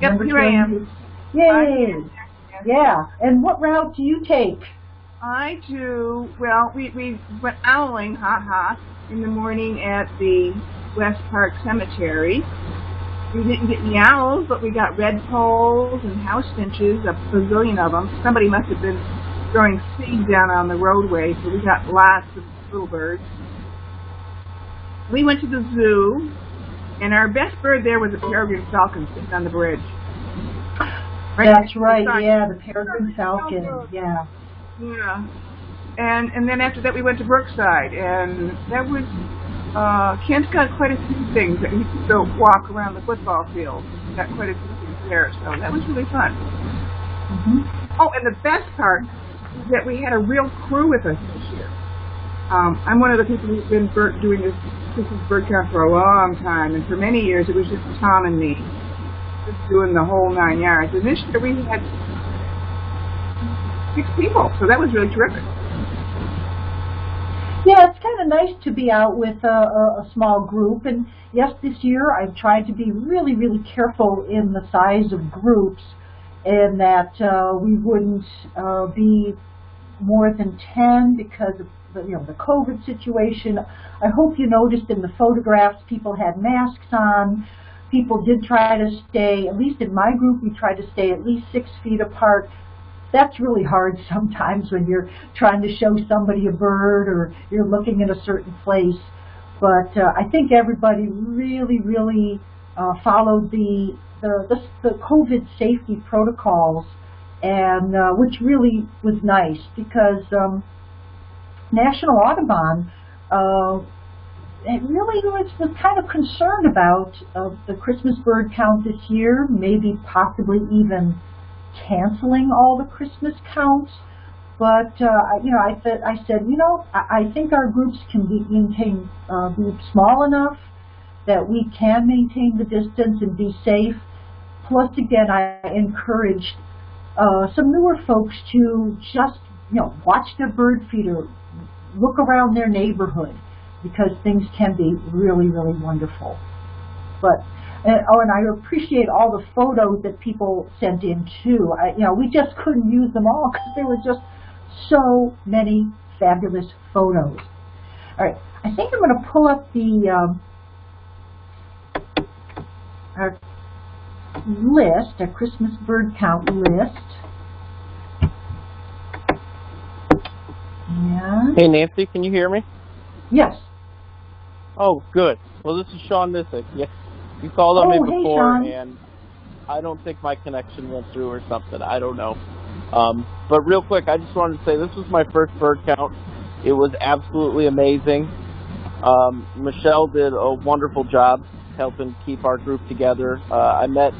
Yep, Number here I am. 20. Yay! Yeah. And what route do you take? I do, well, we, we went owling, ha-ha, in the morning at the West Park Cemetery. We didn't get any owls, but we got redpolls and house finches, a bazillion of them. Somebody must have been throwing seed down on the roadway, so we got lots of little birds. We went to the zoo, and our best bird there was a peregrine falcon sitting on the bridge. That's right. beside- Yeah, the peregrine falcon. Yeah. Yeah. And and then after that we went to Brookside and that was uh Kent's got quite a few things that he could go walk around the football field. Got quite a few things there, so that was really fun. hmm Oh, and the best part is that we had a real crew with us this year. Um, I'm one of the people who's been bird, doing this Christmas bird count for a long time, and for many years it was just Tom and me, just doing the whole nine yards. And this year we had six people, so that was really terrific. Yeah, it's kind of nice to be out with a, a, a small group. And yes, this year I've tried to be really, really careful in the size of groups, and that uh, we wouldn't uh, be more than 10 because of you know, the COVID situation. I hope you noticed in the photographs people had masks on. people did try to stay, at least in my group, we tried to stay at least six feet apart. That's really hard sometimes when you're trying to show somebody a bird or you're looking at a certain place. But uh, I think everybody really, really uh, followed the, the, the, the COVID safety protocols, and uh, which really was nice because um, National Audubon uh, it really was, was kind of concerned about uh, the Christmas bird count this year, maybe possibly even canceling all the Christmas counts. But uh, you know, I said, I said, you know, I, I think our groups can be maintain uh, be small enough that we can maintain the distance and be safe. Plus, again, I encouraged uh, some newer folks to just you know watch their bird feeder, look around their neighborhood because things can be really, really wonderful. But and, oh, and I appreciate all the photos that people sent in too. I, you know, we just couldn't use them all because there were just so many fabulous photos. All right, I think I'm going to pull up the um, our list, a Christmas bird count list. Yeah. Hey Nancy, can you hear me? Yes. Oh, good. Well, this is Sean Missick. Yeah, you called on Oh, me before, Sean. and I don't think my connection went through or something. I don't know. Um, but real quick, I just wanted to say this was my first bird count. It was absolutely amazing. Um, Michelle did a wonderful job helping keep our group together. Uh, I met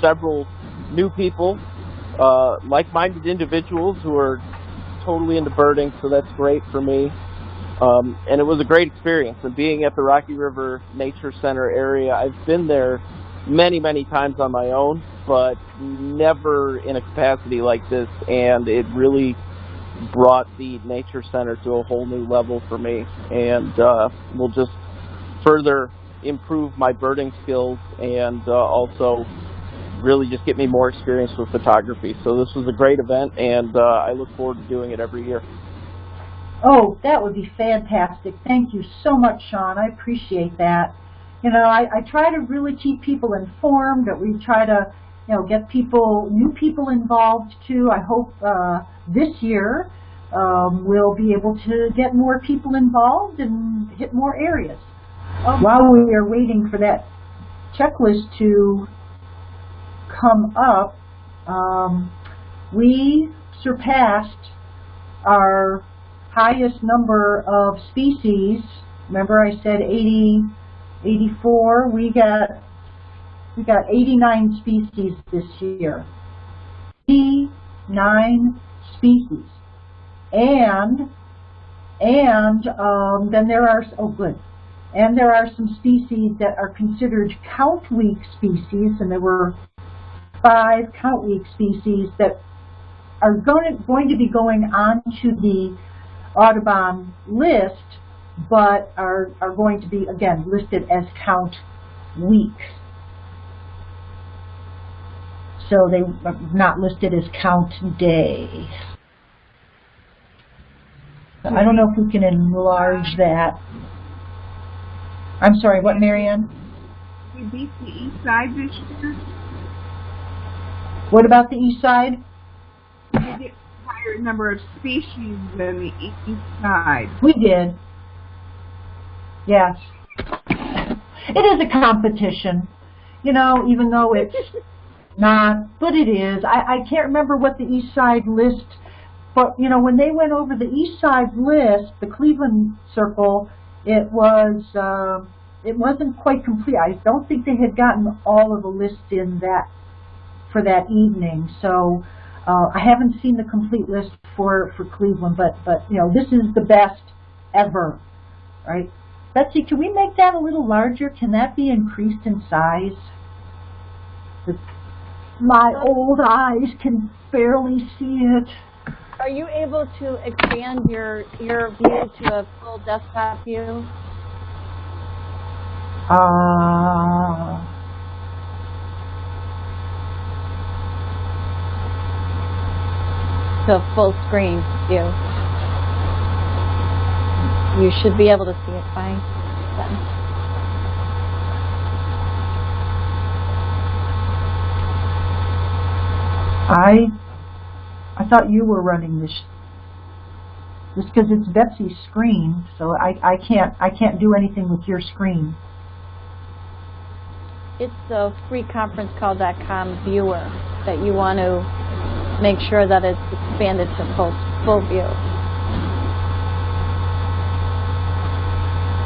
several new people, uh, like-minded individuals who are totally into birding, so that's great for me. Um, and it was a great experience. And being at the Rocky River Nature Center area, I've been there many, many times on my own, but never in a capacity like this. And it really brought the Nature Center to a whole new level for me, and uh, will just further improve my birding skills and uh, also really just get me more experience with photography. So this was a great event, and uh, I look forward to doing it every year. Oh, that would be fantastic. Thank you so much, Sean. I appreciate that. You know, I, I try to really keep people informed, that we try to, you know, get people, new people involved too. I hope uh, this year um, we'll be able to get more people involved and hit more areas. While we are waiting for that checklist to come up, um, we surpassed our highest number of species. Remember I said 80, 84? We got we got 89 species this year. 89 species. And and um, then there are oh good. And there are some species that are considered count week species, and there were five count week species that are going to, going to be going on to the Audubon list, but are, are going to be, again, listed as count weeks. So they are not listed as count day. I don't know if we can enlarge that. I'm sorry, what, Marianne? We beat the east side this year. What about the east side? We a higher number of species than the east side. We did. Yes. It is a competition, you know, even though it's not, but it is. I, I can't remember what the East Side list, but, you know, when they went over the East Side list, the Cleveland Circle, it was, uh, it wasn't quite complete. I don't think they had gotten all of the list in that, for that evening. So, uh, I haven't seen the complete list for, for Cleveland, but, but, you know, this is the best ever, right? Betsy, can we make that a little larger? Can that be increased in size? The- My old eyes can barely see it. Are you able to expand your your view to a full desktop view? Uh, to full screen view. You should be able to see it fine. I I thought you were running this just because it's Betsy's screen, so I, I can't I can't do anything with your screen. It's the freeconferencecall.com viewer that you want to make sure that it's expanded to full, full view.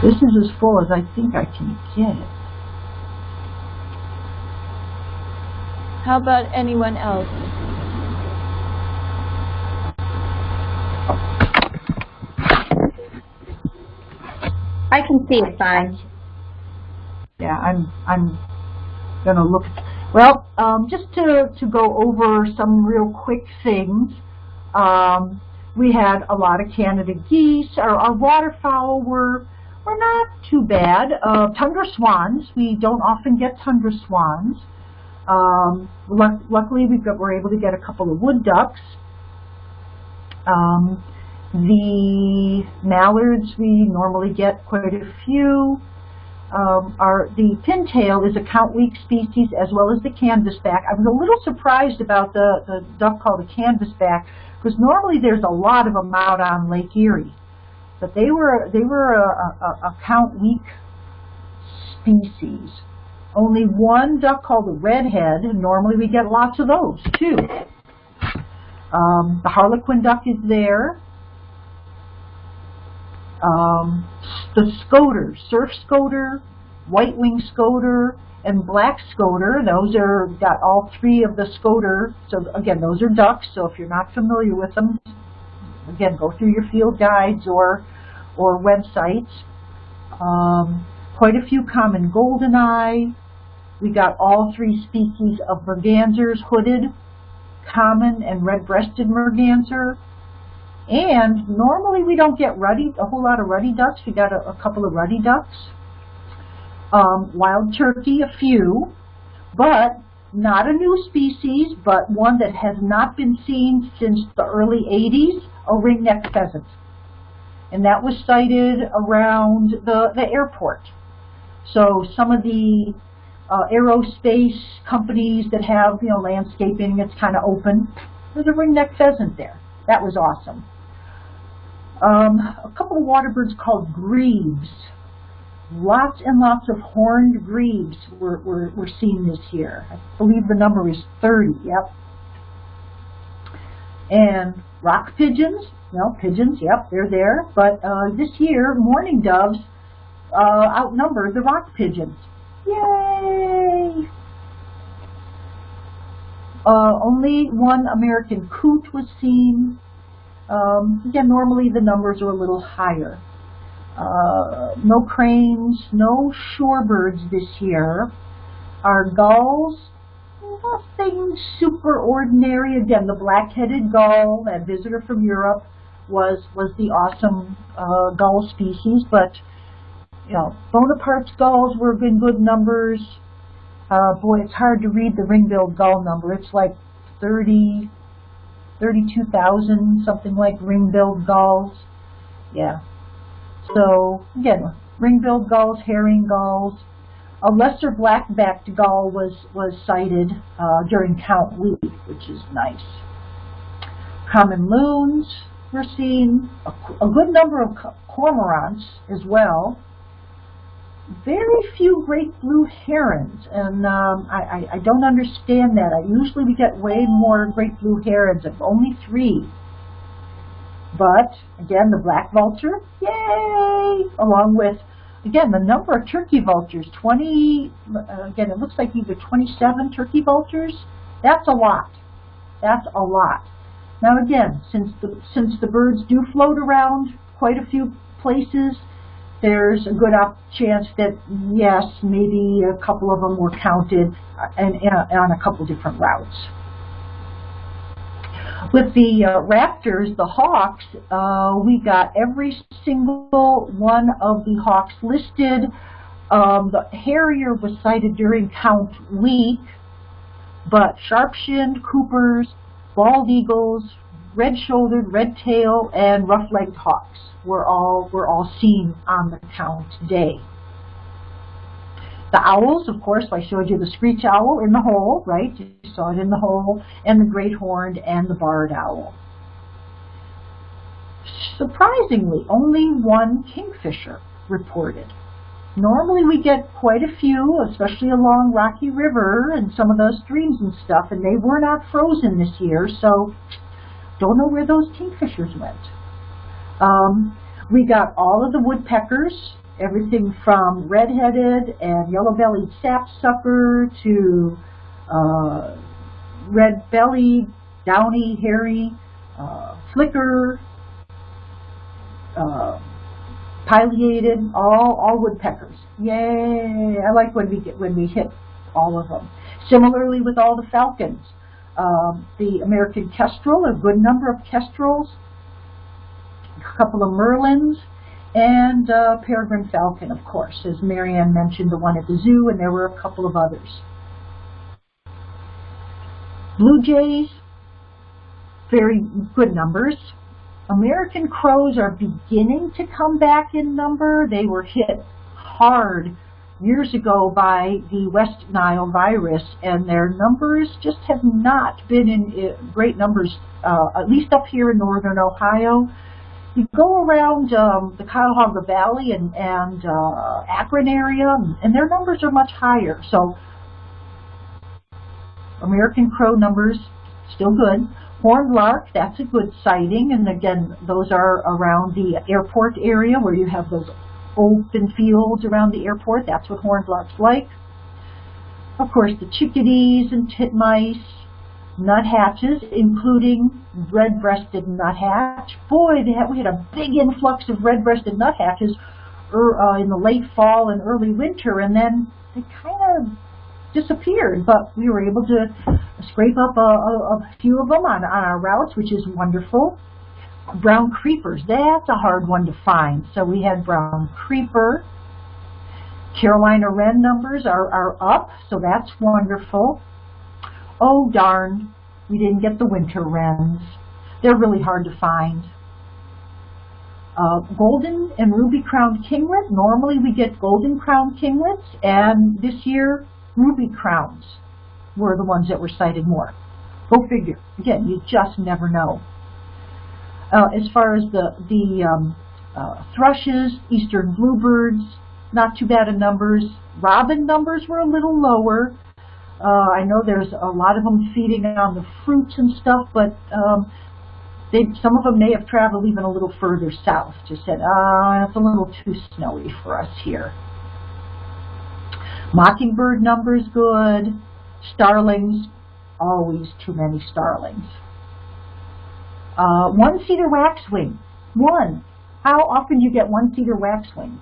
This is as full as I think I can get it. How about anyone else? I can see it fine. Yeah, I'm I'm gonna look. Well, um, just to to go over some real quick things. Um, we had a lot of Canada geese. Our, our waterfowl were were not too bad. Uh, tundra swans. We don't often get tundra swans. Um, luck, luckily, we were able to get a couple of wood ducks. Um, the mallards, we normally get quite a few. Um, our, the pintail is a count week species as well as the canvasback. I was a little surprised about the, the duck called a canvasback because normally there's a lot of them out on Lake Erie. But they were, they were a, a, a count week species. Only one duck called a redhead, normally we get lots of those too. Um, the harlequin duck is there. Um, the scoter, surf scoter, white wing scoter, and black scoter. Those are got all three of the scoter. So again, those are ducks. So if you're not familiar with them, again, go through your field guides or or websites. Um, quite a few common goldeneye. We got all three species of mergansers, hooded, common, and red-breasted merganser. And normally we don't get ruddy, a whole lot of ruddy ducks. We got a, a couple of ruddy ducks. Um, wild turkey, a few, but not a new species, but one that has not been seen since the early 80s, a ringneck pheasant. And that was sighted around the, the airport. So some of the uh, aerospace companies that have, you know, landscaping that's kind of open, there's a ringneck pheasant there. That was awesome. Um, a couple of water birds called grebes. Lots and lots of horned grebes were, were, were seen this year. I believe the number is 30, yep. And rock pigeons, well, pigeons, yep, they're there. But uh, this year, mourning doves uh, outnumber the rock pigeons. Yay! Uh, only one American coot was seen. Um, again, normally the numbers are a little higher. Uh, no cranes, no shorebirds this year. Our gulls, nothing super ordinary. Again, the black-headed gull, that visitor from Europe, was was the awesome uh, gull species. But you know, Bonaparte's gulls were in good numbers. Uh, boy, it's hard to read the ring-billed gull number. It's like 30, 32,000, something like ring-billed gulls. Yeah. So, again, ring-billed gulls, herring gulls. A lesser black-backed gull was, was sighted uh, during count week, which is nice. Common loons were seen. A, a good number of cormorants as well very few great blue herons, and um, I, I, I don't understand that. I usually we get way more great blue herons, of only three. But again, the black vulture, yay! Along with again the number of turkey vultures, 20. Uh, again, it looks like either 27 turkey vultures. That's a lot. That's a lot. Now again, since the since the birds do float around quite a few places, there's a good chance that, yes, maybe a couple of them were counted and, and on a couple different routes. With the uh, raptors, the hawks, uh, we got every single one of the hawks listed. Um, the harrier was sighted during count week, but sharp-shinned, coopers, bald eagles, red-shouldered, red-tailed, and rough-legged hawks were all were all seen on the count day. The owls, of course, I showed you the screech owl in the hole, right? You saw it in the hole, and the great horned and the barred owl. Surprisingly, only one kingfisher reported. Normally we get quite a few, especially along Rocky River and some of those streams and stuff, and they were not frozen this year, so don't know where those kingfishers went. Um, we got all of the woodpeckers, everything from red-headed and yellow-bellied sapsucker to uh, red-bellied, downy, hairy, uh, flicker, uh, pileated, all all woodpeckers. Yay! I like when we get when we hit all of them. Similarly with all the falcons, um, the American kestrel, a good number of kestrels, a couple of merlins, and uh, peregrine falcon, of course, as Marianne mentioned, the one at the zoo, and there were a couple of others. Blue jays, very good numbers. American crows are beginning to come back in number. They were hit hard years ago by the West Nile virus, and their numbers just have not been in great numbers, uh, at least up here in northern Ohio. You go around um, the Cuyahoga Valley and, and uh, Akron area, and their numbers are much higher. So American crow numbers still good. Horned lark, that's a good sighting, and again, those are around the airport area where you have those open fields around the airport. That's what horned larks like. Of course, the chickadees and titmice, nuthatches, including red-breasted nuthatch. Boy, had, we had a big influx of red-breasted nuthatches er, uh, in the late fall and early winter, and then they kind of disappeared, but we were able to scrape up a, a, a few of them on, on our routes, which is wonderful. Brown creepers, that's a hard one to find. So we had brown creeper. Carolina wren numbers are, are up, so that's wonderful. Oh darn, we didn't get the winter wrens. They're really hard to find. Uh, golden and ruby-crowned kinglet, normally we get golden-crowned kinglets, and this year ruby crowns were the ones that were sighted more. Go figure. Again, you just never know. Uh, as far as the, the um, uh, thrushes, eastern bluebirds, not too bad in numbers. Robin numbers were a little lower. Uh, I know there's a lot of them feeding on the fruits and stuff, but um, they, some of them may have traveled even a little further south. Just said, ah, it's a little too snowy for us here. Mockingbird numbers good. Starlings, always too many starlings. Uh, one cedar waxwing. One. How often do you get one cedar waxwing?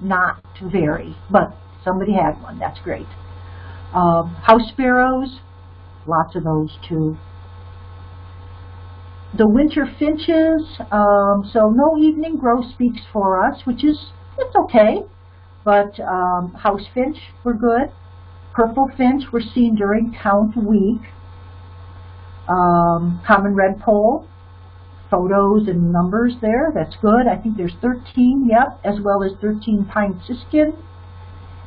Not very, but somebody had one. That's great. Um, house sparrows, lots of those too. The winter finches, um, so no evening grosbeaks for us, which is, it's okay but um, house finch were good. Purple finch were seen during count week. Um, common redpoll, photos and numbers there, that's good. I think there's 13, yep, as well as 13 pine siskin.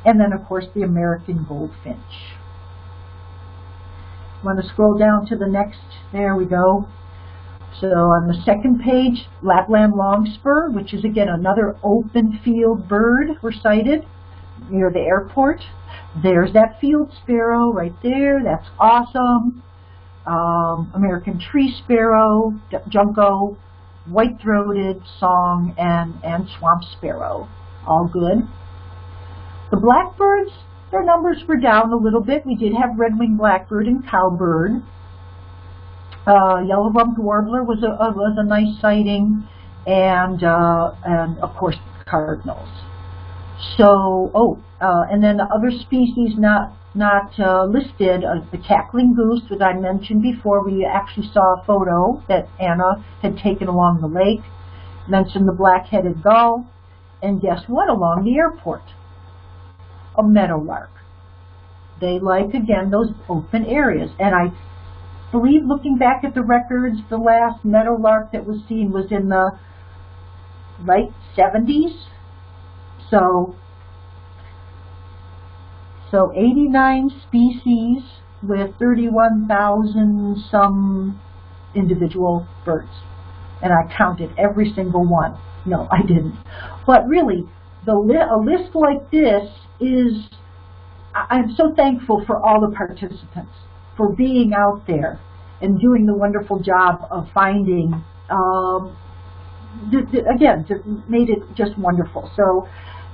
And then, of course, the American goldfinch. Want to scroll down to the next, there we go. So on the second page, Lapland longspur, which is again another open field bird, were sighted near the airport. There's that field sparrow right there. That's awesome. Um, American tree sparrow, junco, white-throated song, and, and swamp sparrow. All good. The blackbirds, their numbers were down a little bit. We did have red-winged blackbird and cowbird. Uh, yellow-rumped warbler was a, a, was a nice sighting, and uh, and of course cardinals. So, oh, uh, and then the other species not not uh, listed, uh, the cackling goose that I mentioned before. We actually saw a photo that Anna had taken along the lake. Mentioned the black-headed gull, and guess what? Along the airport, a meadowlark. They like again those open areas, and I believe looking back at the records, the last meadowlark that was seen was in the late 70s. So So 89 species with 31,000 some individual birds. And I counted every single one. No, I didn't. But really, the li a list like this is, I I'm so thankful for all the participants, for being out there and doing the wonderful job of finding, um, again, made it just wonderful. So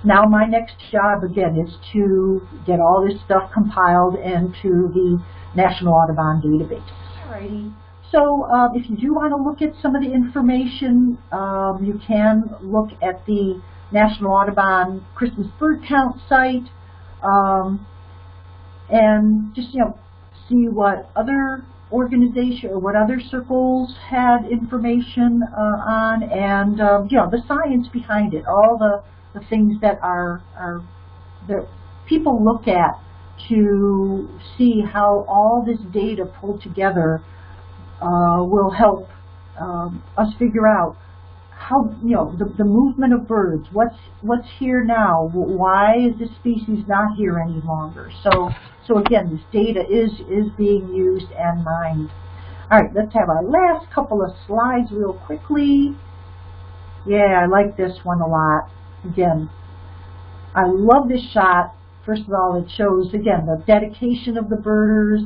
now my next job, again, is to get all this stuff compiled into the National Audubon Database. Alrighty. So um, if you do want to look at some of the information, um, you can look at the National Audubon Christmas Bird Count site um, and just, you know, see what other organization or what other circles had information uh, on and, um, you know, the science behind it, all the, the things that are, are that people look at to see how all this data pulled together uh, will help um, us figure out how you know the, the movement of birds. What's what's here now? Why is this species not here any longer? So so again, this data is is being used and mined. All right, let's have our last couple of slides real quickly. Yeah, I like this one a lot. Again, I love this shot. First of all, it shows again the dedication of the birders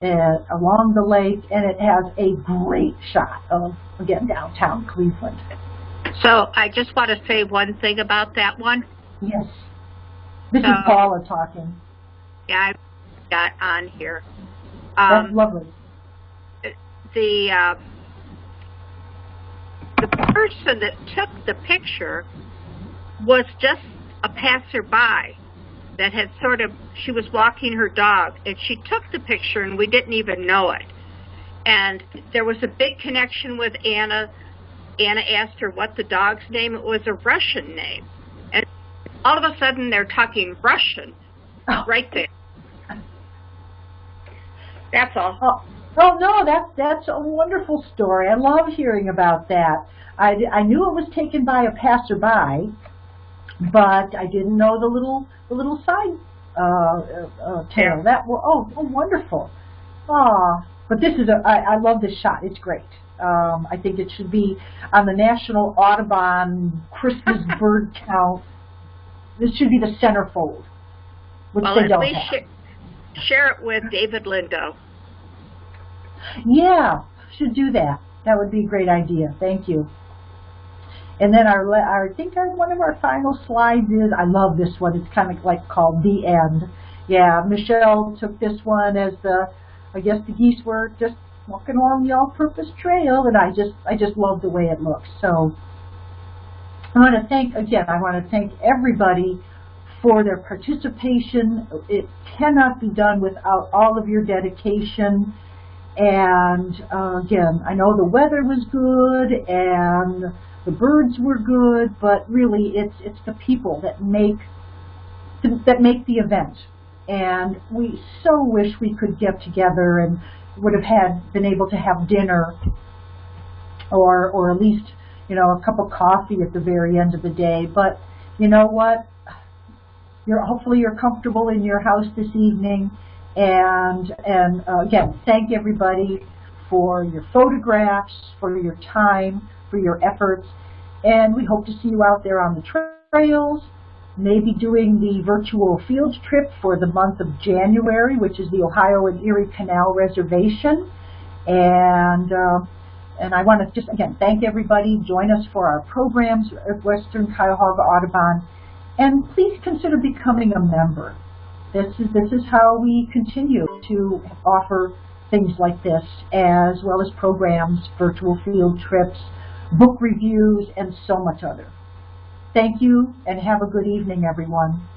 and along the lake, and it has a great shot of, again, downtown Cleveland. So I just want to say one thing about that one. Yes. This is Paula talking. Yeah, I got on here. That's Um, lovely. the uh, the person that took the picture was just a passerby that had sort of she was walking her dog and she took the picture and we didn't even know it and there was a big connection with anna anna asked her what the dog's name it was a russian name and all of a sudden they're talking russian right there that's all Oh, oh no, that's that's a wonderful story. I love hearing about that. I, I knew it was taken by a passerby, but I didn't know the little the little side uh, uh, uh, tale. That oh, oh wonderful. Ah, but this is a I, I love this shot. It's great. Um, I think it should be on the National Audubon Christmas Bird Count. This should be the centerfold, which well they don't have. sh- share it with david lindo Yeah, should do that. That would be a great idea. Thank you. And then our, our I think our, one of our final slides is, I love this one, it's kind of like called The End. Yeah, Michelle took this one as the, I guess the geese were just walking along the all-purpose trail, and I just, I just love the way it looks. So I want to thank, again, I want to thank everybody for their participation. It cannot be done without all of your dedication. And uh, again, I know the weather was good and the birds were good, but really it's it's the people that make that make the event. And we so wish we could get together and would have had been able to have dinner or or at least you know a cup of coffee at the very end of the day. But you know what? You're hopefully you're comfortable in your house this evening. And and uh, again, thank everybody for your photographs, for your time, for your efforts, and we hope to see you out there on the trails. Maybe doing the virtual field trip for the month of January, which is the Ohio and Erie Canal Reservation. And uh, and I want to just again thank everybody. Join us for our programs at Western Cuyahoga Audubon, and please consider becoming a member. This is this is how we continue to offer things like this, as well as programs, virtual field trips, book reviews, and so much other. Thank you, and have a good evening, everyone.